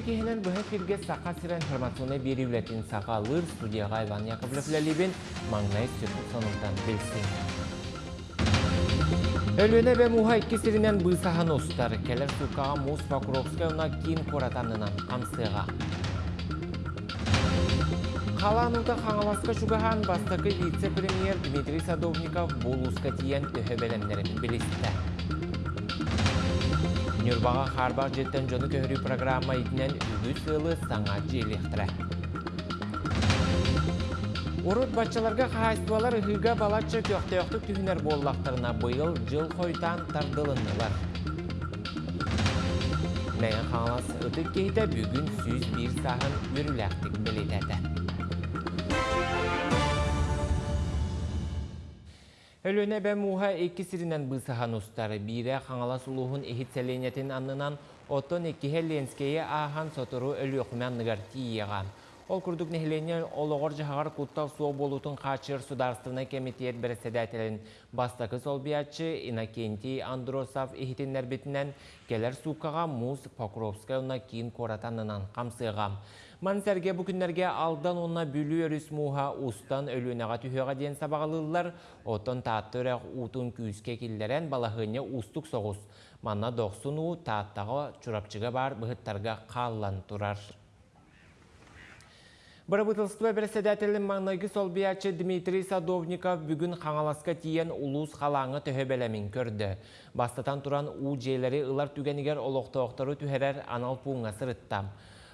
Кихинен бұхы фирге сақа сыра информационы бері үлетін сақа лыр студияға Иван Яковлев ләлебен маңнай сонылдан білсін. Өлөне бе муха икки сиринен быйсахан остар, келер сукаға Мус Покровская уна кин коратанынан қамсыға. Қаланылда қаңаласқа шугахан бастықы вице-премьер Дмитрий Садовников болуска тиен төхі бәлемдерін білісті. Нюрбаға Харбар жеттен жоны көхірі программа итінен үлі сылы саңа желектірі. Урут қағайстуалар үхіға балатшы көқті-өқтік түйінер боллақтарына бұйыл жыл қойтан тардылынылар. Мәйін қаңалас ұтып кейді бүгін сүйіз бір сағын үріләқтік білетеді. Өлөне бә муха эки сиринен бысахан устары бире қаңала сулуғын эхит сәленетін аннынан отон эки хелленскeye ахан сотору өлі оқымянныгар тиеға. Ол күрдік нехлене олығыр жағар куттал суы болутын қачыр сударстына комитет бірседәтелін бастақы солбиятчы Иннокентий Андросов эхитіннер бетінен келер сукаға Муз Покровская уна кейін коратанынан қамсыға. Мансерге бүкінлерге алдан онна бүлі өріс муха устан өлінеға түйеға ден сабағалылар, отын тааттырық утын күйіске келдерен балахыне устық соғыз. Манна доқсын у тааттағы чурапчыға бар бұғыттарға қаллан тұрар. Бір бұтылсытыва бірседәтілін маңнайғы солбиячы Дмитрий Садовников бүгін қаңаласқа тиен улус қалаңы төһебелемін көрді. Бастатан тұран у жейлері ылар түгенігер олоқты-оқтары түхерер анал пуңа сырыттам.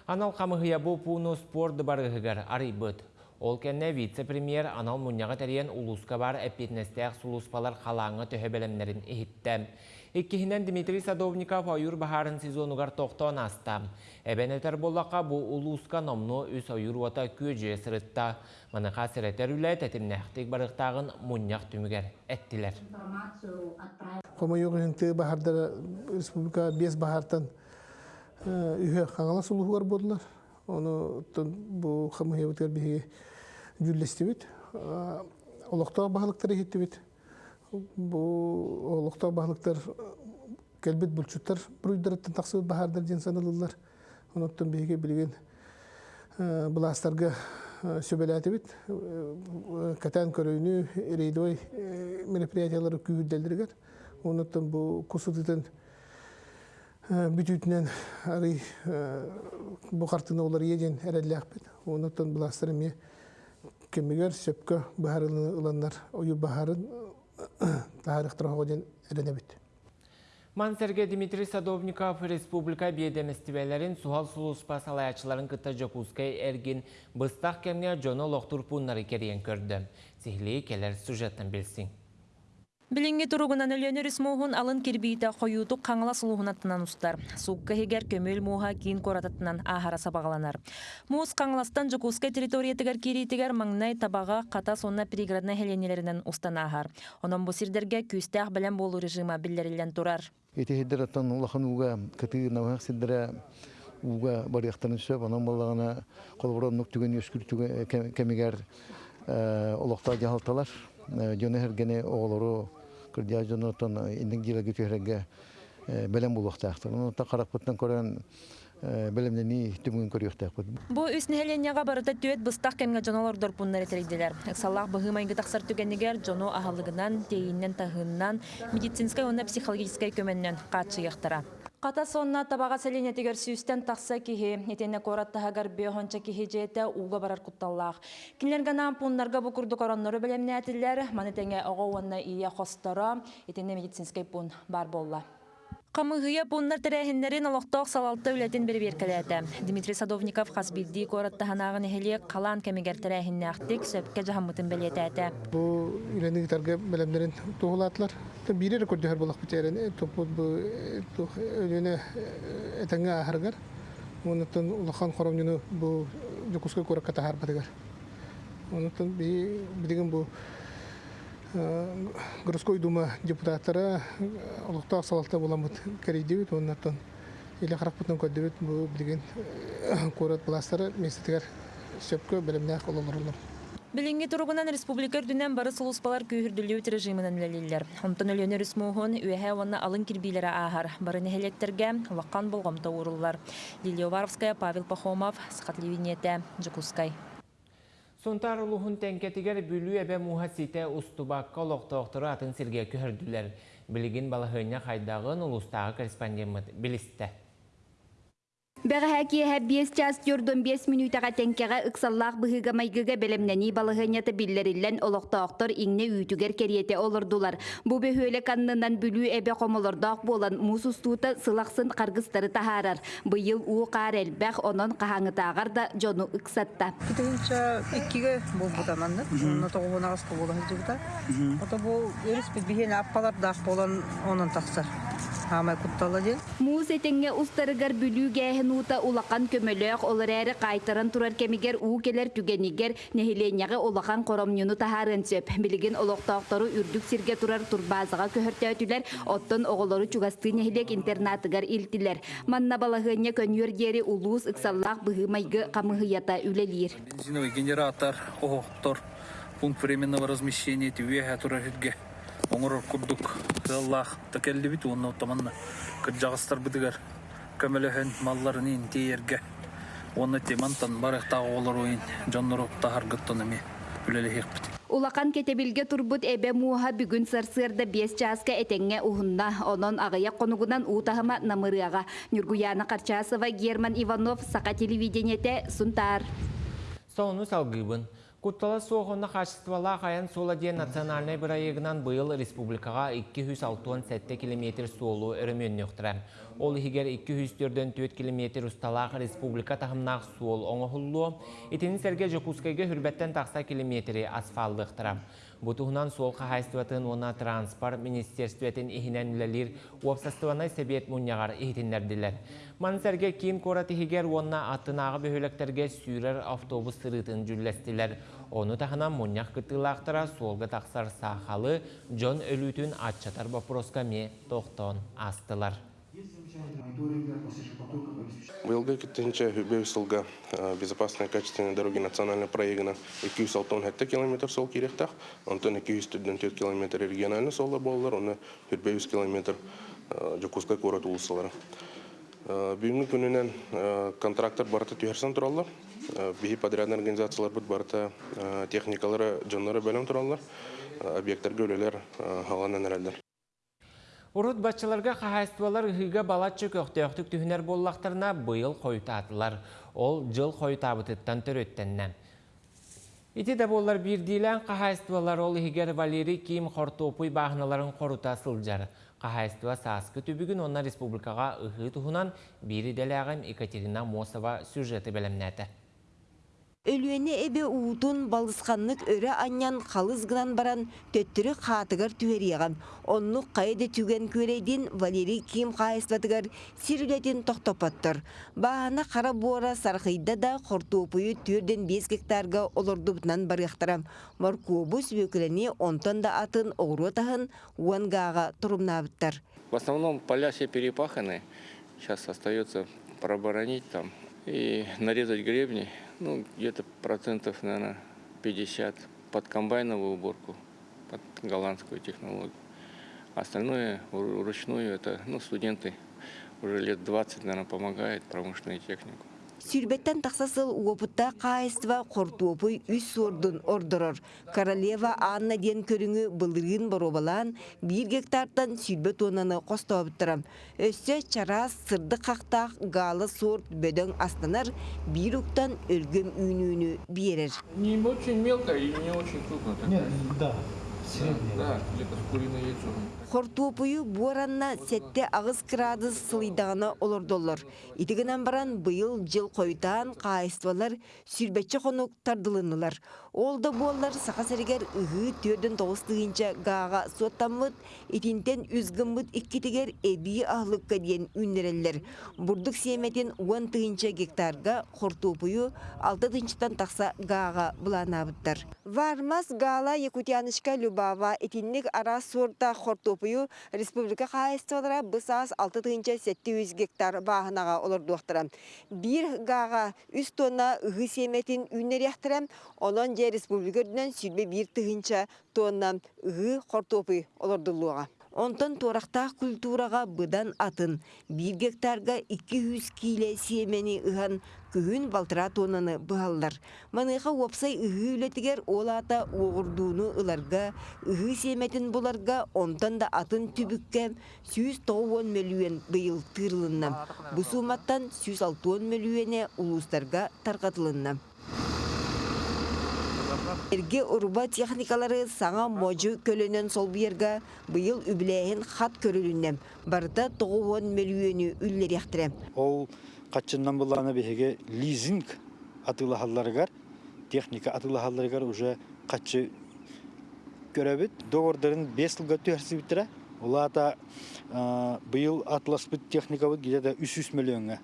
Анал қамығыя бұл пуыну спорды барығығар арайбыт. Ол кәнне вице-премьер анал мұнняға тәрген улуска бар әппетнестәк сулуспалар қалаңы төһебелемнерін ehittem. Иккихинен Дмитрий Садовников ойыр бахарын сезонугар тоқтон астам. Әбен әтер болаққа бұл улуска номну үс ойыр вата көже сырытта. Маныға сіретер үлі тәтімнәқтік барықтағын мұнняқ түмігер әттілер. Қомайоғы бахардар республика бес бахартан үйе қаңала сұлуғар болдылар. Оны бұл қамығебітер бігі жүллестебет. Олықтау бағылықтар ехеттебет. Бұл олықтау бағылықтар кәлбет бұлчуттар бұруйдарыттан тақсыбет бағардар ден санылылар. Оныттан бігі білген бұластарға сөбеләтебет. Катан көрөйіні рейдой мероприятиялары күйірделдіргер. Оныттан бұл құсытытын бүтүтүнен ары бухартына олар еден әрәлләхпет. Онытын бұластыры ме кемегер сөпкө бахарын ыланнар ойу бахарын тарихтыра оден әрәнәбет. Мансерге Дмитрий Садовников республика бейдеместивелерин суал сулуспа салаячыларын кыта жокускай эргин быстақ кемге жоно лоқтур пуннары керен көрді. Сихли келер сюжеттен білсин. Билинги туругунан өлөнөрүс муухун алын кирбиите қойутук қаңала сулуһунаттынан устар. Сукка хигер көмөл мууха кийин корататтынан ахара сабагаланар. Муус қаңаластан жукускай территориятыгар кириитигер маңнай табага ката сонна приградна хеленелеринен устан ахар. Онон бу сирдерге күстәх белән болу режима биллерилен турар. Эти хиддераттан. Жөне хергене оғылыру кырдия жонотон индин жилеги төһрәгә белем булуктаактыр. Уну та карапыттан көрән белемнени түмүн көрүктәк. Бу үс нәһәленняга барыта төет быстак кемгә җаналар дорпуннар этерделәр. Саллах быгымайгы тахсар түгәннегәр жоно аһалыгынан, тейиннән тагыннан, медицинская уна психологическая көмәннән катчы яктыра. Қата сонна табаға сәлене тегер сүйістен тақса кихи, етене кораттағар бейхонча кихи жете уға барар құтталлақ. Кинлерганан пуннарға бұкурды коронноры білемне әтілер, манетеңе оға онна ия хостара, етене медицинскай пун бар болла. Камыгыя пуннар тәрәһеннәрен олоқтоқ салалты үләтен бір беркеләті. Дмитрий Садовников қасбилді кораттағанағын эхелі қалан кәмегер тәрәһенне ақтық сөпке жағамытын білетәті. Бұл үйренді гитарға білімдерін туғылатылар. Бире рекорды һәр булак битерен топут бу өлене этеңгә ахыргар. Онытын улахан хоромнуны бу жокуска көрәк ката һәр батыгар. Онытын би бидеген бу городской дума депутаттары улукта салатта буламыт керейдебит оннан иле хараппытын көддөбүт бу билген көрөт буластары местетигер сөпкө белемнәк ололорлор. Билинги туругунан республика үрдүнен бары сулуспалар күйүрдүлүүт режиминен лелиллер. Онтон өлөнөр үсмуухун үэхэ онна алын кирбилері ахар. Бары нехелектерге ваккан болгомто уруллар. Лилия Павел Пахомов, Схатливинете, Джекускай. Сонтар улуғын тәнкетігер бүлі әбе мұға сите ұстубаққа олықтауқтыры атын сірге көхірділер. Білігін балығыне қайдағын ұлыстағы корреспондент білісті. Бәғәһәки һәббиес час юрдон 5 минутаға тәнкәгә ыксаллах быһыга майгыга белемнәни балыгынята биллериллән олоқтаақтар иңне үйтүгер кериете олордулар. Бу бөһөле каннынан бүлүү эбе комолордақ болан мусустута сылақсын қаргыстары тахарар. Быйыл уу қар элбәх онон қахаңытағар да жону аппалар болан. Хамай ден. Бүлүү гәһен ута улақан көмөлөк олар әрі қайтаран турар кемигер уу келер түгенигер нехиленяғы улақан коромнюну тахарын сөп. Билигин олоқтауқтары үрдүк сирге турар турбазыға көһөртөтүлер, оттон оголору чугасты нехилек интернатыгар илтилер. Манна балахыня көнүөр дери улуус ыксаллах быһымайгы камыһыята үлелир. Бензиновый генератор, охтор, пункт временного размещения, тивеха турархетге. Оңыр курдук, Аллах, такелли бит онна оттаманна. Кыржағыстар бідігер, көмелөһен малларын ин тиерге. Оны темантан барықтағы олар ойын, жоннору тахар гыттон эми, үлелі хекпіт. Улақан кетебилге турбут эбе муха бүгүн сарсырда бес часка этеңге ухунна онон агая конугунан утахама намырыага Нюргуяна Карчасова Герман Иванов сака телевидениете сунтар. Соны салгыбын. Куттала соғына қашыстывала қаян ден национальный бірайығынан бұйыл республикаға 267 км солу өрімен өқтірі. Ол егер 204 км ұсталақ республика тағымнақ суол оңығылу, етінің сәрге Жокускайға хүрбәттен тақса километрі асфалды Бұтығынан сол қағайстыватын ona транспорт министерстветін ихінен үлелер уапсастыванай сәбет мұнияғар ихтіндерділер. Мансәрге кейін қораты егер онна аттынағы бөхөлектерге сүйрер автобус сырытын жүллестілер. Оны тағынан мұнияқ кытылақтыра солғы тақсар сақалы Джон өлүтін атчатар вопроска ме тоқтон астылар. Быйылғы кеттенче Хүбеусылға безопасные качественные дороги национальный проегына 206 километр сол керектақ, онтон 204 километр региональный солдар болалар, оны Хүбеус километр Жокускай город улысылары. Бүгінгі күнінен контрактор барыты түйерсен тұралар, бейі подрядный организациялар бұд барыты техникалары жонлары бөлім тұралар, объекттарға өлелер халанан әрәлдер. Урут бачыларға қағайстывалар ғыға балатчы көқтеуқтік түхінер боллақтарына бұйыл қойтатылар. Ол жыл қойтабытыттан төрөттеннен. Ити де болар бір дейлен қағайстывалар ол егер Валерий Ким қортопуй бағыналарын қорута сылжар. Қағайстыва саскы түбігін онна республикаға ұғы тұхынан бірі дәләғым Екатерина Мосова сюжеті бәлемнәті. Өлүене эбе уутун өрі аньян қалызгынан баран төттірі қатығыр түверияған. Оннук қайды түген көрейден Валерий Ким қайыстатығыр сирілетін тоқтопаттыр. Бағана қара буара сарқыйда да қортуопуйы түрден 5 гектарға олырдубынан барықтарам. Маркуобус өкіліне онтан да атын оғыру тахын уангаға тұрымнабыттар. В основном поля все перепаханы. Сейчас остается проборонить там и нарезать гребни. Ну, где-то процентов, наверное, 50 под комбайновую уборку, под голландскую технологию. Остальное вру- вручную это, ну, студенты уже лет 20, наверное, помогают промышленную технику. Сүрбеттен тақсасыл уопытта қайыстыва қортуопуй үс ордун ордорор. Королева Анна ден көріңі былырын боробалан бір гектардан сүрбет онаны қостауыттырам. Өссе чарас сырды қақтақ галы сорт бөдөң астанар бір уктан өлгөм үйнүүнү берер. Не очень мелко и не очень крупно. Нет, да. Да, где-то с куриное яйцо. Хортуопуйу буаранна сетте ағыз градус сылыдағына олордоллар. Итігінен баран бұйыл жыл қойтан қайыстывалар сүрбетчі қонук тардылынылар. Ол да боллар сақа сәрігер үгі төрден тоғыстығынша ғаға соттамыд, итинтен үзгімбіт иккетігер әбі ағылыққа дейін үннерелер. Бурдық семетен 10 тығынша гектарға хортуопуйу 6 тығыншытан тақса ғаға бұланабыттар. Вармас гала якутянышка Любава итинник ара сорта хортуопуйу топую республика каайстылара бысаас 6 тыгынча 700 гектар баахынага олордуактара. Бир гага 3 тонна ыгы семетин үннеряхтыра, онон же республика сүрбе бир тыгынча тонна ыгы картопы олордулуга. Онтон турақтақ культураға бұдан атын бір гектарға 200 киле семени ыхан күхін балтыра тонаны бұғалдар. Маныға опсай ыхы үлетігер ол ата оғырдуыны ыларға, ыхы семетін бұларға онтан да атын түбікке 190 миллион бұйыл тырлынна. Бұсуматтан 160 миллионе улустарға тарқатылынна. Эрге урба техникалары саңа можу көлөнен сол биерга быйыл үблэйин хат көрүлүннем. Барда 90 миллионы үллеряхтырем. Ол качыннан буланы беге лизинг атылахалларыгар, техника атылахалларыгар уже качы көрөбүт. Договордарын 5 жылга төрсү битире. Улата быйыл атласпыт техника бут где-то 300 миллионга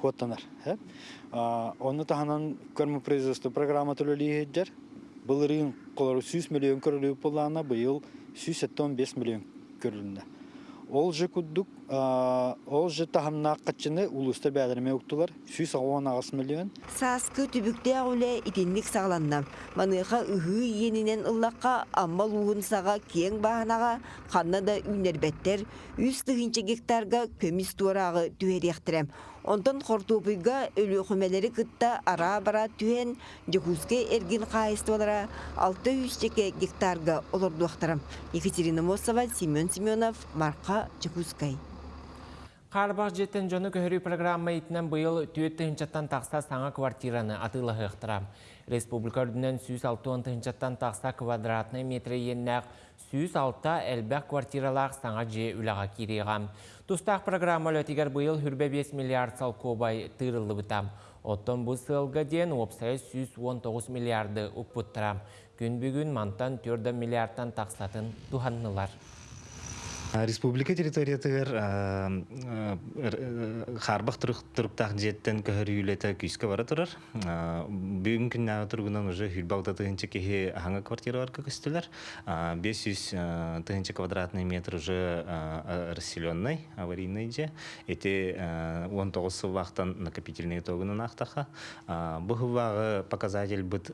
хоттанар. Оны таханан көрмө производство программа төлөлүйеджер. Былырын колору 100 миллион көрілүү болана быйыл 175 миллион көрілінді. Ол же күддік, ол же тахамна қачыны улуста бәдірме өктілер 110 миллион. Саскы түбікте әуле итинник сағланна. Маныға үхі енінен ыллаққа аммал уғын саға кең бағанаға қанна да үнербеттер 100 гектарға көміс туарағы түйеректірем. Онтон өлі хүмелері кытта ара бара түйен жекузге эргин қайыстылара 600 жеке гектарға олордуақтарам. Екатерина Мосова, Семен Семенов, Марқа Жекузгай. Қарбақ жеттен жоны көхірі программа итінен бұйыл түйетті тақса саңа квартираны атылы ғықтырам. Республика үрдінен 106 тынчаттан тақса квадратный метрі еннәқ 106 әлбәқ квартиралақ саңа же үліға кереғам. Тустақ программа лөтігер бұйыл хүрбе 5 миллиард сал кобай тырылы бұтам. Оттон бұл сылға ден опсай 119 миллиарды ұппыттырам. Күн бүгін мантан 4 миллиардтан тақсатын туханнылар. Республика территориятыгар харбах туруктак жеттен көһөр үйлете күйскө бара турар. Бүгүн күннәгә тургунан уже хүлбалда тыгынчы кеһи хаңа квартиралар көстөлөр. 500 тыгынчы квадратный метр уже расселенный, аварийный же. Эти 19 сылвактан накопительный тогунан ахтаха. Бу хывагы показатель бит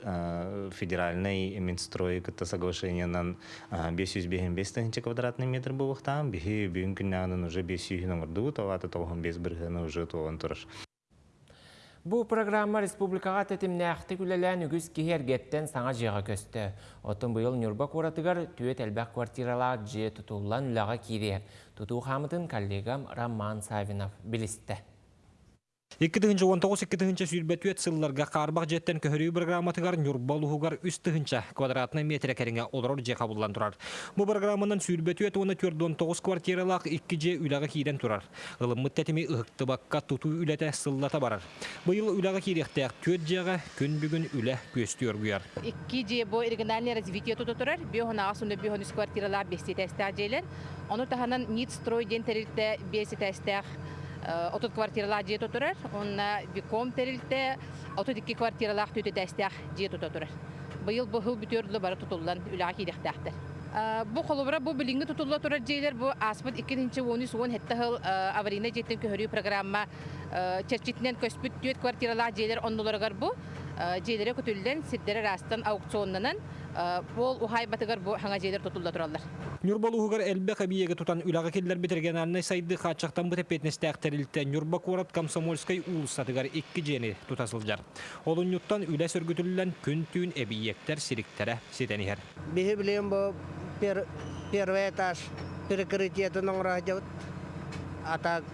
федеральный Минстрой кытта соглашениянан 505 тыгынчы квадратный метр бу тахтан бихи бүгүн күннәгенен уже бес үйһүнең урду таваты тоғын бес бирһене уже тоғын турар. Бұл программа республикаға тетімнәқті күлелән үгіз кехергеттен саңа жеға көсті. Отын бұйыл Нюрба қоратығар түйет әлбәқ квартиралар же тұтулан үліға кире. Тұту қамытын коллегам Роман Савинов білісті. 2019-2020 сүйірбәтует сылларға қарбақ жеттен көхірі программатығар нүрбалуғығар үстігінші квадратный метр кәріңе олар же қабылдан тұрар. Бұл программанан сүйірбәтует оны 419 квартиралақ 2 же үліға кейден тұрар. Ғылыммыт тәтімі ұғықты баққа тұту үләті сыллата барар. Бұйыл үліға кейдектәк төт жеға күн бүгін үлі көсті өргүйар. 2 же бұл оригинальный развитие тұты тұрар. Бүйоғын ағасында бүйоғын квартиралар бесте тәстәк желер. Оны таханан нит строй ден тәрілді бесте тәстәк отут квартиралар жие тотурар, онна биком терилте отут икки квартиралар төтө дәстәк жие тотурар. Быйыл бу хыл бүтөрлү бара тутулган үлага кидектәктер. Бу холобра бу билинге тутулла турар жейлер бу аспыт 2-нче 10 суон хетте хыл аварийна жеттен көрүү программа черчитнен көспүт төт квартиралар жейлер онноларгар бу жейлере көтүлден сиддере растан аукционнанан бол ухай батыгар бу хаңа жейлер тутулла тураллар. Нюрбалуғығар әлбе қабиеге тұтан үлағы келдер бітірген арнай сайды қатшақтан бұты петнесті әқтірілті Нюрба Корат Комсомольскай улыстатығар екі жені тұтасылжар. Олын юттан үлә сөргітілілен күн түйін әбиектер сиріктері сетенігер. Бихи білем бұл первый этаж перекрытиетін оңыра жауыт. Атак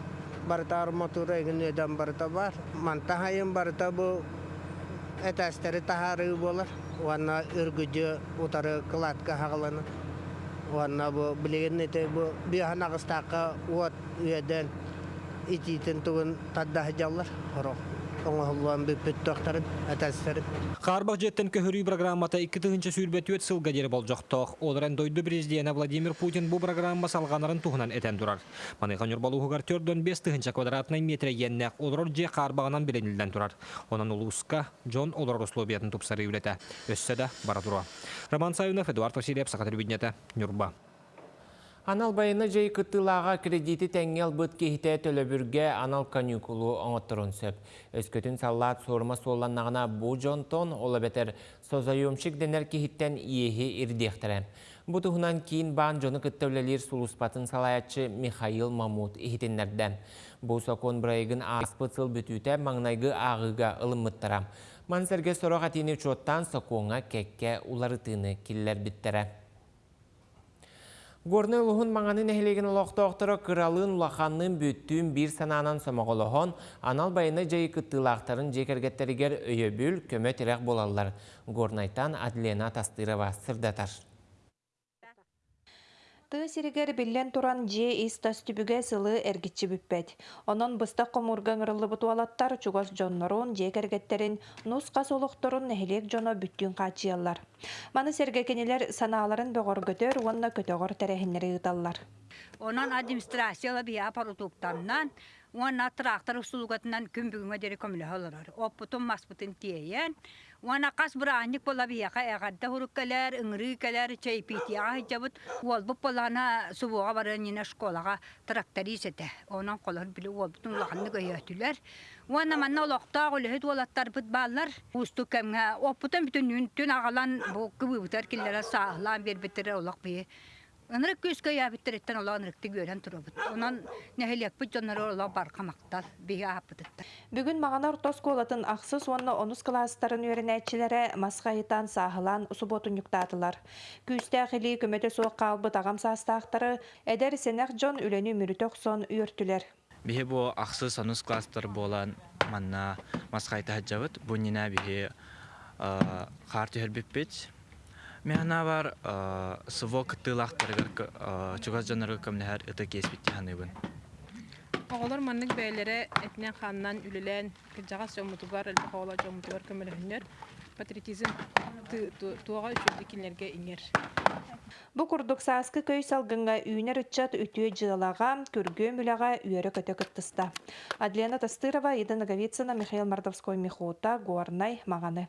барта арматура егін өден барта бар. Мантахайын барта бұл этажтары тахары болар. Уанна үргіді утары кладка хағыланы. Уанна бу билеген ите бу бихан агыстакка уот үйеден ититин тугун тадда жаллар хоро. Оңолуан. Қарбақ жеттен көхірүй программата 2-тігінші сүйірбәтует сылға дері бол жоқтық. Оларан дойды президиена Владимир Путин бұл программа салғанарын туғынан әтен тұрар. Маныған үрбалуғығар 4-5 тігінші квадратный метре еннәк олар же қарбағынан біленілден тұрар. Онан ұлысқа Джон олар условиятын тұпсары үлеті. Өссі. Роман Эдуард. Анал байына жай кыттылаға кредиті тәңгел бұт кейті төлөбүрге анал каникулу оңоттырын сөп. Өскөтін саллат сорма соланнағына бұ жонтон, ола бетер созайомшик денер кейттен иехи ирдектірі. Бұтығынан кейін бан жоны кыттөвлелер сулуспатын салаятчы Михаил Мамут ихитеннерден. Бұл сокон бірайгын аспыцыл бүтүті маңнайгы ағыға ылымыттыра. Мансерге сороға тені чоттан соконға кекке уларытыны киллер биттірі. Горны лухун маңанын эхлеген олоқтоқтыры кыралын улаханның бүттүн бір сананан сомоголохон анал байыны жайы кыттылақтарын жекергеттерігер өйөбүл көмө тирек болалар. Горнайтан Адлена Тастырова сырдатар. Тыы сиригер биллен туран же истас түбүгэ сылы эргитчи бүппет. Онон быстак комурган ырылы бутуалаттар чугас жоннорун же кергеттерин нуска солукторун нехилек жоно бүттүн качыяллар. Маны сергекенелер санааларын бөгөр көтөр, уонна көтөгөр терехиннери ыталлар. Онан администрацияла бия уанна трактор усулугатынан күмбүгүнгө дери көмүлө холорор. Оппутун маспутун тиейен, уанна кас бураанник бола бияка эгадда хуруккалер, ыңры калер, чайпитияга хиджабыт, уолбуп болана субуга барын йина школага тракторисете. Онан колор били уолбутун лаханны көйөтүлер. Уанна манна олоқтаа олөһөт уолаттар быт баалар. Усту кемге оппутун бүтүн нүн түн агалан бу кыбыбытар киллера саахлаан бербиттере олоқ бие. Анырык көскө ябиттереттен ола анырыкты көрен турабыт. Онан нехелек бит жоннары ола бар камактар бие апытыттар. Бүгүн мағанар тос колатын ақсыз онна онус класстарын өрінәтчілері масқайытан сағылан субботун юктатылар. Күсті әқілі көмөте соқ қалбы тағам састақтары әдер сенек жон үлені мүрітөк сон үйіртілер. Бихе бу ақсыз онус класстар болан манна масқайты хаджабыт. Бунина бихе қар түйербеппет. Механа бар сыво кыттылақтарыгар чугас жанарга көмнәһәр ыты кеспитти ханыбын. Оғолар маннык бәйләре этнен ханнан үлелән кыржага сөмутугар әлбә оғола жомутугар көмөлөһүннөр патриотизм туага үчүрдү кинлерге иңер. Бу курдук сааскы көй салгынга үйнер ытчат үтүө жылага күргө мүлага үйөрө көтө кыттыста. Адлена Тастырова, Ида Наговицына, Михаил Мордовской Михута, Гуарнай, Маганы.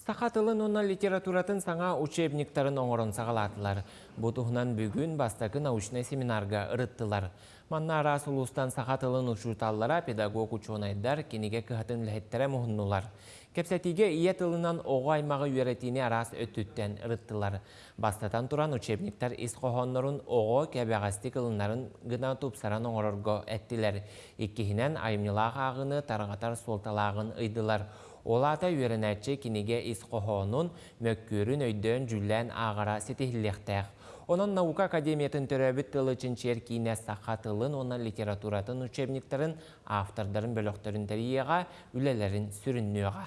Сақатылын онна литературатын саңа учебниктарын оңырын сағалатылар. Бұтығынан бүгін бастакы научный семинарға ырыттылар. Манна арас улустан сақатылын ұшуталлара педагог учонайдар кенеге кыхатын ләхеттері мұхыннулар. Кепсетиге ие тылынан оғы аймағы үйретіне арас өттіттен ырыттылар. Бастатан туран учебниктар ис қоғонларын оғы кәбәғасты кылынарын гына тупсаран оңырырға әттілер. Иккихінен айымнылақ ағыны тарғатар солталағын ыйдылар. Олата үйренәтчі кинеге исқоһонун мөккүрін өйдөн жүллән ағара сетихлектәк. Онын наука академиятын төрәбіт тылы чинчер кейіне сақатылын, онын литературатын учебниктарын, автордарын тәрияға, үлелерін сүріннеуға.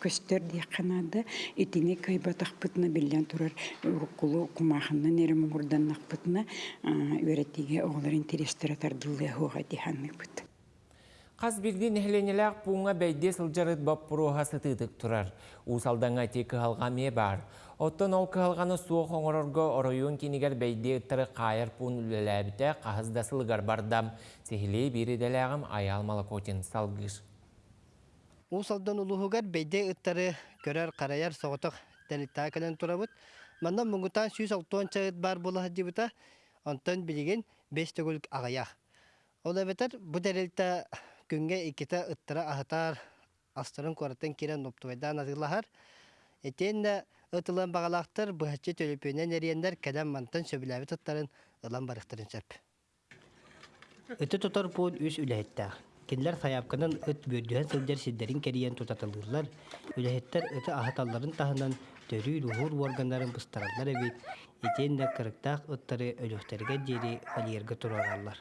көстер дияқанады да итине кайбатахпытына билен турар уруккулу кумахынна нерем мурданнахпытына үйрәтиге оғлар интерестер тардылы хуга диханныпыт. Қаз бірден әхленеләк пуңа бәйде сылжарыт бап бұруға сытыдық тұрар. Усалдаңа тек қалға ме бар. Оттон ол кығалғаны суық оңырырға оройын кенегер бәйде ұттыры қайыр пуын үлеләбіті қағызда сылғар бардам. Сехілей бірі дәләғым аялмалы котен салғыш. Усалдан улуһугар бейде ыттары көрөр караяр соғытық тәліттаа кәлен турабыт. Манна мұңғытан сүйіс алтуан чағыт бар болы хаджибыта, онтан билеген бес төгілік ағаях. Ол әбетер бұ дәрелті күнге икета ыттара ахатар астырын кораттан керен оптуайдан азылахар. Этен да ытылан бағалақтар бұхатчы төлөпөнен әриендер кәлен мантан сөбіләбі тұттарын ылан барықтырын сөп. Ыты тұтар бұл үс үләйттәғ. Кинлер саяпканын ыт бөрдүһен сылдер сиддерин кериен тутатылырлар. Үлэһеттер ыты ахаталларын таһынан төрүй рухур органнарын быстараллар эбит. Итен да кырыктаах ыттары өлөхтерге дери алиерге турараллар.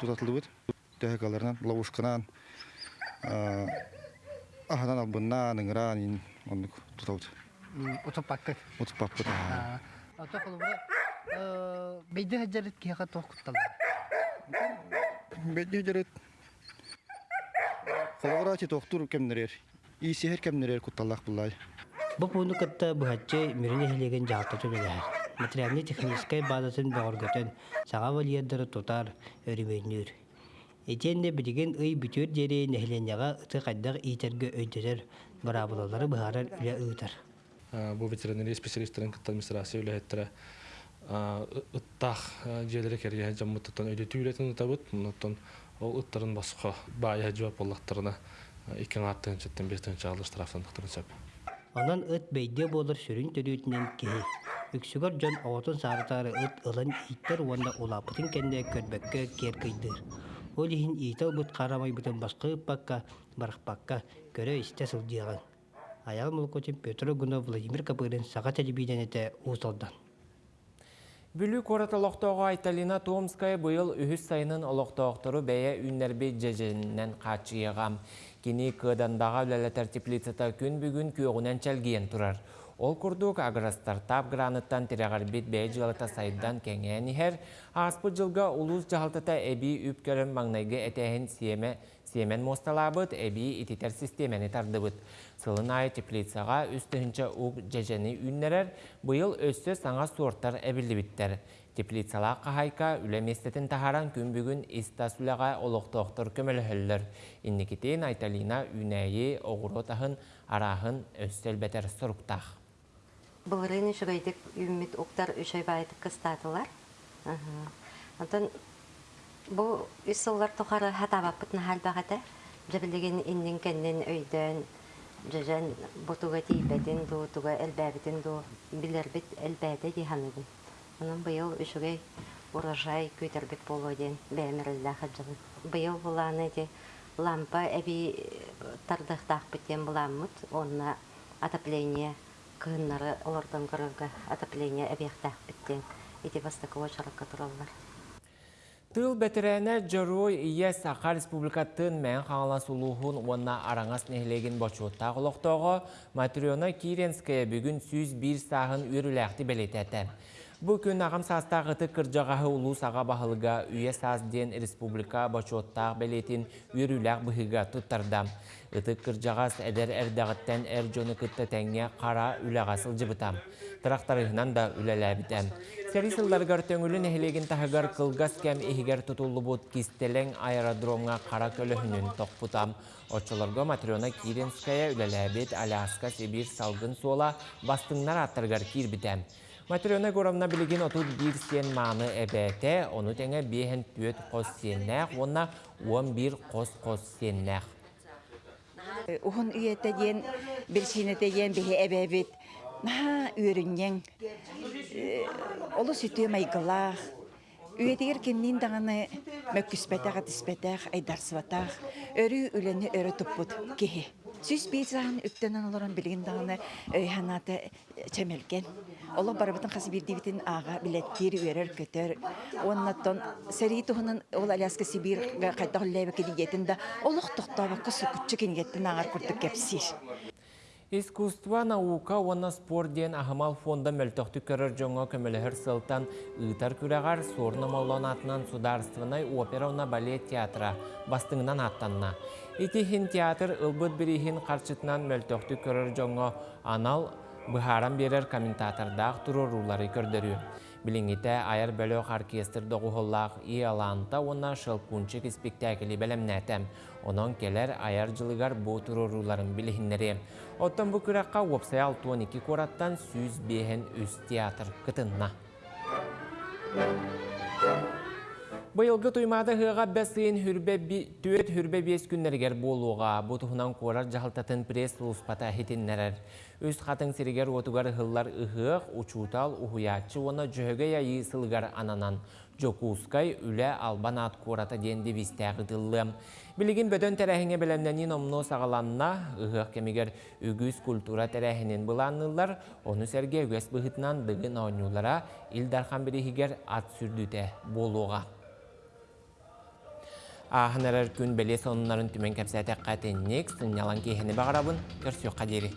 Тутатылыбыт. Тэхэкаларынан, ловушканан, аханан албыннан, ыңыран, ин, оннук тутабыт. Утупаккы. Утупаккы. Ото холубра Бейді хаджарыт кияға тоқытталар. Бәдді жүрет. Қалағыра те тоқтур кемнерер. Исехер кемнерер құтталақ бұлай. Бұл пуну кытта бұхатчы миріне хелеген жағта төлелер. Материальный базасын бағыргөтен саға валиядары тотар өріменнүр. Этенде билеген ый бүтөр жери нехленяга ыты кайдак итерге өйдөрөр барабылалары быһарар үле ыытар. Бу ветеринария специалистлерин кытта администрация үлэхеттера ыттах жерлери керге жаммыттан өйдө түүлетін ытабыт, мунуттан ол ыттарын басқа бая жооп боллактарына икен аттын четтен бестен чагылы штрафтандыктарын сөп. Онан ыт бейде болыр сүрүн төрүтүнен кеһи. Үксүгөр жон оотун сарытары ыт ылын иттер уонда улапытын кенде көрбөккө кер кыйдыр. Ол ихин иител бут карамай бутын баскы ыппакка, барахпакка көрө исте сылдыяган. Аял мулкотин Петр Гунов Владимир Капырын саға телебиденете усалдан. Бүлік ораталықтауға Айталина Томская бұйыл үхіс сайынын олықтауқтыры бәйе үннербе жеженінен қачыйығам. Кені кыдандаға үләлі теплицата күн бүгін күйоғынан чәлгейін тұрар. Ол күрдік агростартап граныттан тирағарбет бәй жылата сайдан кәңән ихер, аспы жылға улус жағалтата әбі үпкерін маңнайғы әтәхін сиеме Семен мосталабыт әбі ититер системені тардыбыт. Сылын айы теплицаға үстігінші уг жәжені үннерер, бұйыл өсті саңа сорттар әбілді біттер. Теплицала қағайка үлеместетін тахаран күн бүгін истасуляға олықтоқтыр көмілі хүллір. Иннекетейін Айталина үнәйі оғыру тахын арахын өстел бәтер сұрықтақ. Бұлырын үшігайдік үміт ұқтар үшай байдық қыстатылар. Антон Бу үсыллар тухары хатабаппыт нахал багата. Жабилеген иннин кеннен өйдөн жажан бутуга тийбетин ду туга элбәбитин ду билербит элбәде диханыгын. Онун быйыл үшүгей урожай көтөрбек болу ден бәмирилла хаджалы. Быйыл буланы де лампа эби тардыктак битен буламмыт. Онна отопление кыыннары олордон көрөргө отопление эбияктак биттен. Ити бастакова чаракка тураллар. Тыл бәтірәне жорой ие Сақа Республикатын мән қаңала сұлуғын онна араңас нәхілеген бочуытта құлықтығы Матриона Киренская бүгін сүз бір сағын үріләқті бәлетәті. Бұл күн ағым састағы кыржағағы ұлу саға бағылыға үйе сазден республика бочуыттағы бәлетін үріләқ бұхыға тұттардам. Үтік кыржағас әдер әрдағыттен әр жоны күтті тәңе қара үләғасыл жыбытам. Трақтарығынан да үләләбітәм. Сәрі сылдарғар төңілін әхілеген тағығар қылғас кәм ehigер тұтулы бұд кистелен аэродромға қара көліхінін тоқпутам. Отчыларға үләләбет Аляска Сибир салгын сола бастыңнар аттырғар кирбітәм. Матриона Горовна білеген отут бір сен маны әбәті, оны тәңе бейін түйет қос сеннәқ, онна 11 қос-қос сеннәқ. Ухун үйетте ден, бір сенете ден әбәбет, наha үйренген, олы сүті майгылақ, Үйетегер кеннин дағаны mökkispetag tispetag айдарсыбатаг өрү үлени өрө туппут кихи. Сүз билген дағаны өйханаты чемелген. Оло барабытын қасы аға өрөр көтөр. Оннаттон ол Аляска да олық сүкүтчі кенгеттін күрдік. Искусство, наука, оны спорт ден ахымал фонда мөлтөкті көрір жоңа көмілігір сылтан ұйтар күрәғар сорны моллон атынан опера уна балет театра бастыңынан аттанна. Итихин театр ылбыт бірихин қарчытынан мөлтөкті көрір жоңа анал бұхаран берер комментатордақ тұрурулары көрдірі. Билиңите айар бөлөк оркестр доғуғыллақ ияланта онна шылкунчик спектакли бәлемнәтәм. Онон келер айар жылыгар бұ тұруруларын білігіннері. Оттан бұ күрәққа опсай 12 кораттан сүз бейін үз театр кытынна. Бұйылғы туймады ғыға бәсейін түйет хүрбе бес күннергер болуға, бұтығынан қорар жағалтатын пресс ұлыспата хетіннерер. Өз қатын серегер отугар ғыллар ұғық, ұчутал, ұхуятчы, оны жөге яйы сылғар ананан. Жокускай үлі албан ат қората денді вистәғі дылы. Білігін бөдөн тәрәхіңе білемненін омно сағаланна, ұғық кемегер үгіз культура тәрәхінен бұланылар, оны сәрге өз бұғытынан дығын ойнулара илдархан бірігігер ат сүрдіте болуға. Ахынарар күн бәле сонунарын түмен кәпсәтәк қатеннек, сынялан кейхені бағарабын, көрсіу қадері.